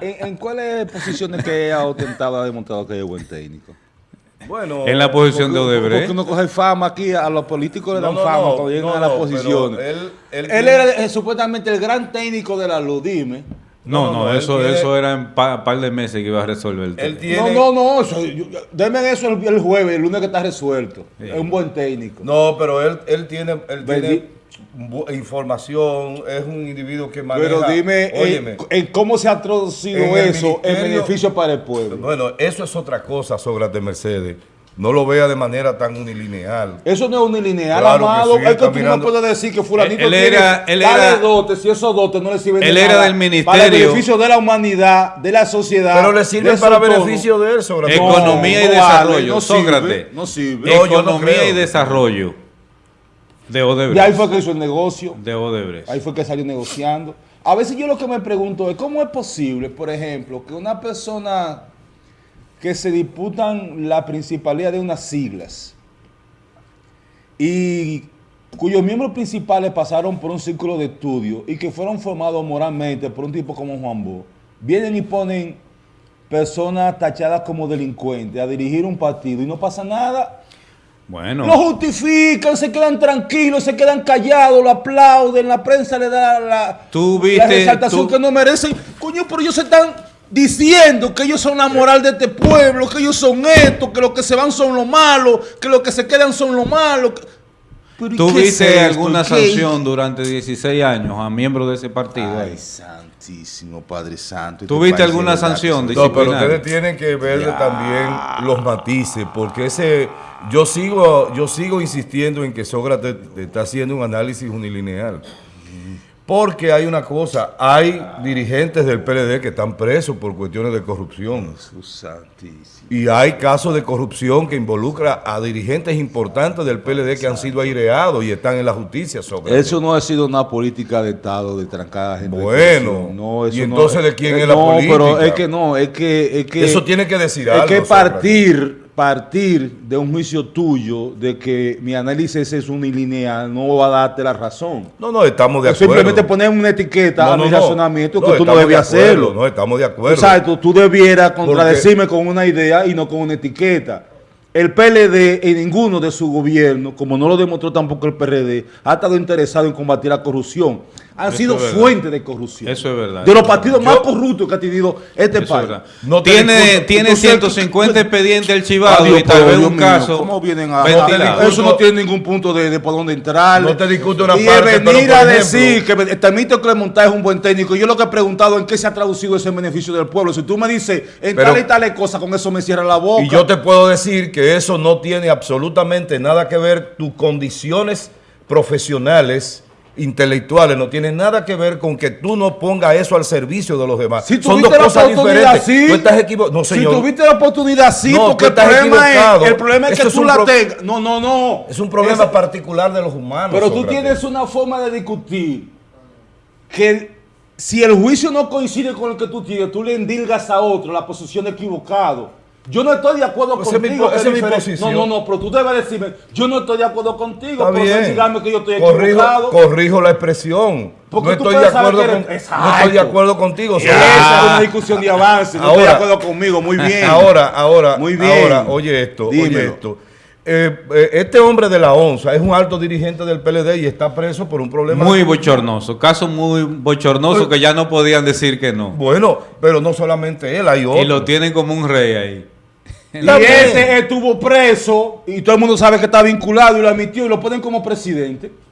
¿En, en cuáles posiciones que ha ostentado ha demostrado que es buen técnico? Bueno, En la posición de Porque Odebrecht. uno coge fama aquí, a los políticos le No, dan no, fama no, cuando llegan no, a las posiciones. él- él Él tiene- era eh, supuestamente el gran técnico de la luz, dime. No, No, no, no, él eso, tiene- eso era en pa- par de meses que iba a resolver el Él tema. tiene- No, no, no, eso, yo- denme eso el, el jueves, el lunes que está resuelto. Es un buen técnico. No, pero él, él tiene, él tiene información, es un individuo que maneja. Pero dime eh, óyeme, en cómo se ha traducido En eso en ministerio- beneficio para el pueblo. bueno, eso es otra cosa, Sócrates Mercedes. No lo vea de manera tan unilineal. Eso no es unilineal, Claro que amado. sí, es que tú mirando- no puedes decir que fulanito Él- él tiene era- él era- dotes y esos dotes no le sirven de él era del Para el ministerio- beneficio de la humanidad, de la sociedad. Pero le sirve de su para entorno. beneficio de él, Sócrates. No, Economía y desarrollo, no sirve, Sócrates. no sirve. No, yo no Economía y desarrollo de Y ahí Odebrecht. fue que hizo el negocio. De Odebrecht. Ahí fue que salió negociando. A veces yo lo que me pregunto es cómo es posible, por ejemplo, que una persona que se disputan la principalidad de unas siglas y cuyos miembros principales pasaron por un círculo de estudio y que fueron formados moralmente por un tipo como Juan Bo, vienen y ponen personas tachadas como delincuentes a dirigir un partido y no pasa nada. Bueno, Lo justifican, se quedan tranquilos, se quedan callados, lo aplauden, la prensa le da la, Tú la resaltación tú- que no merecen. Coño, pero ellos se están diciendo que ellos son la moral de este pueblo, que ellos son esto, que los que se van son los malos, que los que se quedan son los malos. que- ¿Tuviste alguna sanción durante 16 años a miembros de ese partido? Ay, ahí? santísimo Padre Santo. ¿Tuviste alguna sanción? No, pero ustedes tienen que ver también los matices, porque ese yo sigo yo sigo insistiendo en que Sócrates está haciendo un análisis unilineal. Porque hay una cosa, hay dirigentes del PLD que están presos por cuestiones de corrupción. Y hay casos de corrupción que involucra a dirigentes importantes del PLD que han sido aireados y están en la justicia sobre Eso no ha sido una política de Estado de trancar a gente. Bueno, no, eso ¿y no- entonces de quién eh, es la no, política? pero es que no, es que... Es que Eso tiene que decir Es algo, que Sócrates. partir, partir de un juicio tuyo de que mi análisis es unilineal no va a darte la razón. No, no, estamos de O acuerdo. simplemente poner una etiqueta No, a no, mi no. razonamiento que tú no estamos de hacerlo. No, estamos de acuerdo. Exacto, tú debieras contradecirme con una idea y no con una etiqueta. El PLD en ninguno de su gobierno, como no lo demostró tampoco el PRD, ha estado interesado en combatir la corrupción. Han Eso sido fuente de corrupción. Eso es verdad. De los partidos verdad. más corruptos que ha tenido este es país. No tiene tiene Entonces, 150 expedientes archivados Adiós, y tal vez un mío, caso ¿Cómo vienen a, Eso no tiene ningún punto de, de por dónde entrar. No te discuto una y parte, el pero, venir a ejemplo- decir que Temito Clemontá es un buen técnico. Yo lo que he preguntado en qué se ha traducido ese beneficio del pueblo. Si tú me dices en Pero- tal y tales cosas, con eso me cierra la boca. Y yo te puedo decir que eso no tiene absolutamente nada que ver, tus condiciones profesionales, intelectuales, no tiene nada que ver con que tú no pongas eso al servicio de los demás. Si Son tuviste dos la cosas oportunidad, diferentes. sí. Tú estás equivocado. No, señor. Si tuviste la oportunidad, sí, No, porque el problema, es, el problema es que tú la tengas. No, no, no. Es un problema Es- particular de los humanos. Pero tú tienes una forma de discutir que si el juicio no coincide con el que tú tienes, tú le endilgas a otro la posición equivocado. Yo no estoy de acuerdo contigo. esa es mi posición. No, no, no, pero tú debes decirme, yo no estoy de acuerdo contigo. Está por bien. dígame que yo estoy corrijo, equivocado. corrijo la expresión. Porque no tú estoy, de acuerdo con, eres- no estoy de acuerdo contigo. Esa es una discusión de avance. No estoy de Ahora- acuerdo conmigo. Muy bien. Ahora, ahora, Muy bien. ahora, oye esto, oye Dímelo. esto. Eh, eh, este hombre de la ONSA es un alto dirigente del PLD y está preso por un problema. Muy bochornoso, caso muy bochornoso que ya no podían decir que no. Bueno, pero no solamente él, hay otros. Y lo tienen como un rey ahí. Y ese estuvo preso y todo el mundo sabe que está vinculado y lo admitió y lo ponen como presidente.